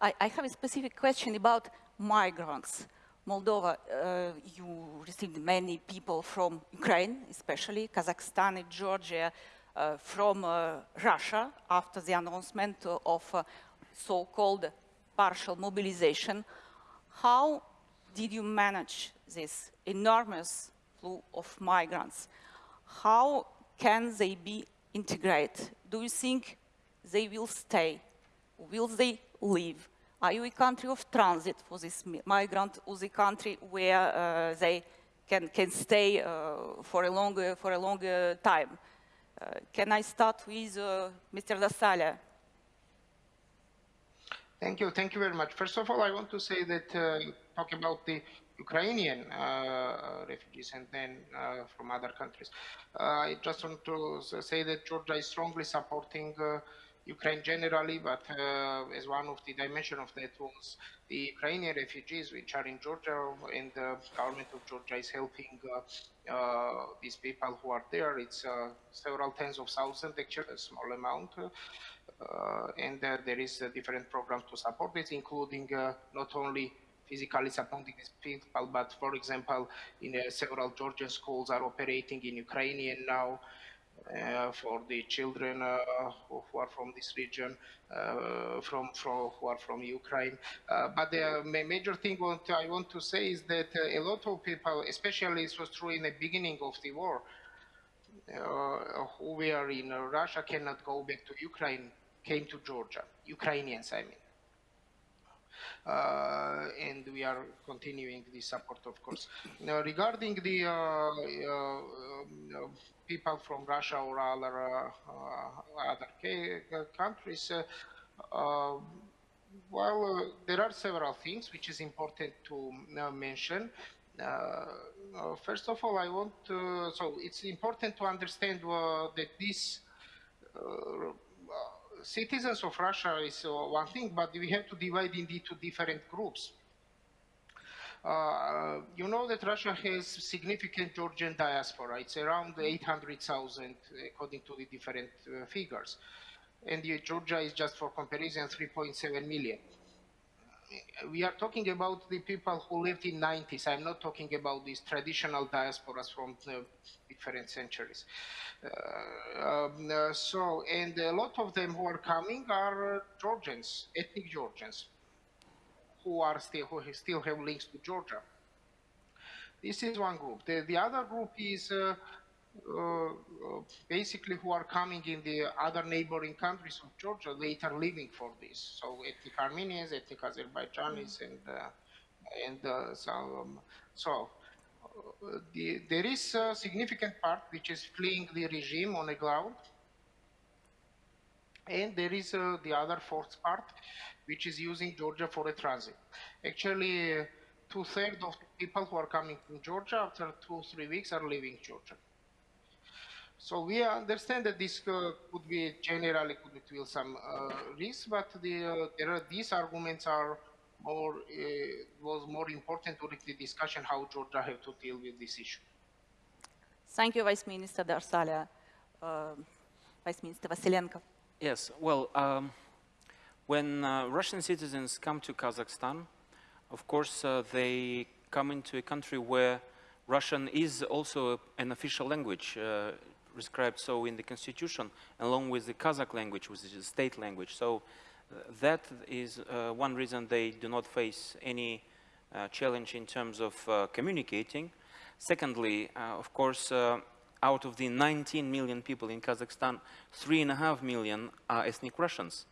I, I have a specific question about migrants. Moldova, uh, you received many people from Ukraine, especially Kazakhstan and Georgia, uh, from uh, Russia after the announcement of uh, so-called partial mobilization. How did you manage this enormous flow of migrants? How can they be integrated? Do you think they will stay? Will they leave? Are you a country of transit for this migrant or the country where uh, they can, can stay uh, for a longer, for a longer time? Uh, can I start with uh, Mr. Darsalia? Thank you. Thank you very much. First of all, I want to say that uh, talk about the Ukrainian uh, refugees and then uh, from other countries. Uh, I just want to say that Georgia is strongly supporting uh, Ukraine generally, but uh, as one of the dimension of that was the Ukrainian refugees which are in Georgia and the government of Georgia is helping uh, these people who are there. It's several tens of thousands, actually, a small amount. and there is a different programs to support this, including not only physically supporting these people, but for example, in uh, several Georgian schools are operating in Ukrainian now uh, for the children uh, who are from this region, uh, from, from who are from Ukraine. Uh, but the major thing what I want to say is that uh, a lot of people, especially this was true in the beginning of the war, who were in Russia cannot go back to Ukraine, came to Georgia, Ukrainians I mean. Uh, and we are continuing the support, of course. Now, regarding the uh, uh, people from Russia or other other countries, well, there are several things which is important to mention. Uh, uh, first of all, I want to, so it's important to understand uh, that this citizens of Russia is uh, one thing, but we have to divide into different groups. Uh, you know that Russia has significant Georgian diaspora. It's around 800,000 according to the different uh, figures. And Georgia is just for comparison 3.7 million. We are talking about the people who lived in 90s. I'm not talking about these traditional diasporas from different centuries. Uh, um, uh, so, and a lot of them who are coming are Georgians, ethnic Georgians, who are still who still have links to Georgia. This is one group. The, the other group is uh, uh, basically who are coming in the other neighboring countries of Georgia later living for this. So ethnic Armenians, ethnic Azerbaijanis, and uh, and uh, so, um, so the, there is a significant part which is fleeing the regime on the ground. And there is uh, the other fourth part, which is using Georgia for a transit. Actually, uh, two-thirds of people who are coming from Georgia after two, or three weeks are leaving Georgia. So we understand that this uh, could be generally could be some uh, risk, but the, uh, there are, these arguments are more uh, was more important during the discussion how Georgia have to deal with this issue. Thank you, Vice Minister Darsalia. Vice Minister Vasilenko. Yes, well, um, when uh, Russian citizens come to Kazakhstan, of course, uh, they come into a country where Russian is also an official language, uh, prescribed so in the constitution, along with the Kazakh language, which is a state language. So that is uh, one reason they do not face any uh, challenge in terms of uh, communicating. Secondly, of course, out of the 19 million people in Kazakhstan, three and a half million are ethnic Russians.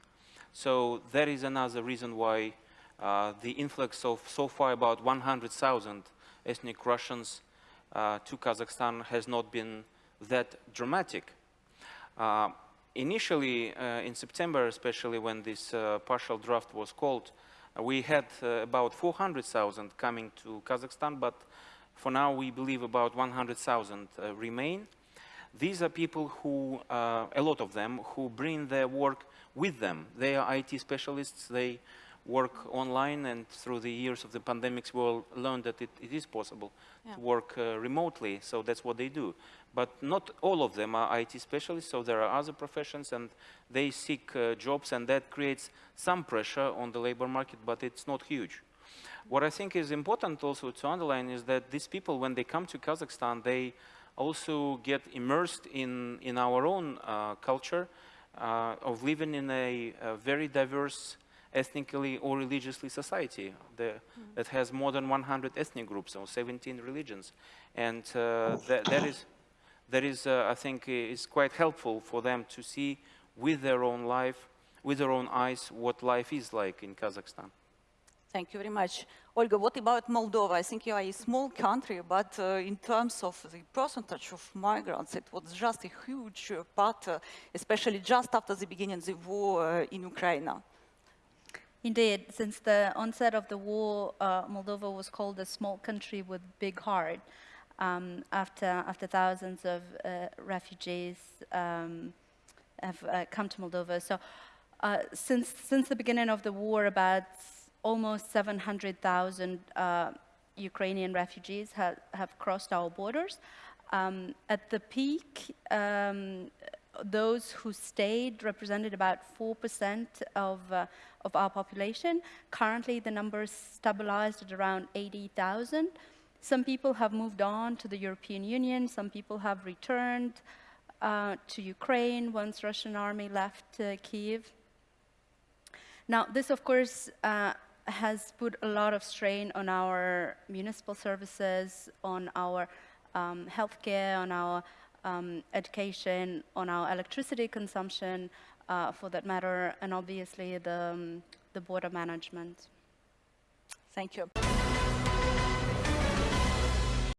So that is another reason why uh, the influx of so far about 100,000 ethnic Russians uh, to Kazakhstan has not been that dramatic. Uh, initially, uh, in September, especially when this uh, partial draft was called, uh, we had about 400,000 coming to Kazakhstan, but for now we believe about 100,000 remain. These are people who, a lot of them, who bring their work with them. They are IT specialists, they work online and through the years of the pandemics we all learned that it, it is possible yeah. to work uh, remotely, so that's what they do. But not all of them are IT specialists, so there are other professions and they seek uh, jobs and that creates some pressure on the labor market, but it's not huge. What I think is important also to underline is that these people, when they come to Kazakhstan, they also get immersed in, in our own uh, culture uh, of living in a, a very diverse ethnically or religiously society the, that has more than 100 ethnic groups or 17 religions. And uh, that, that is, that is uh, I think, is quite helpful for them to see with their own life, with their own eyes, what life is like in Kazakhstan. Thank you very much. Olga, what about Moldova? I think you are a small country, but uh, in terms of the percentage of migrants, it was just a huge uh, part, uh, especially just after the beginning of the war uh, in Ukraine. Indeed, since the onset of the war, uh, Moldova was called a small country with big heart. Um, after after thousands of uh, refugees um, have come to Moldova, so uh, since since the beginning of the war, about almost 700,000 uh, Ukrainian refugees ha have crossed our borders. Um, at the peak, um, those who stayed represented about 4% of, uh, of our population. Currently, the number is stabilized at around 80,000. Some people have moved on to the European Union. Some people have returned uh, to Ukraine once Russian army left uh, Kiev. Now, this, of course, uh, has put a lot of strain on our municipal services, on our um, healthcare, on our um, education, on our electricity consumption, uh, for that matter, and obviously the, um, the border management. Thank you.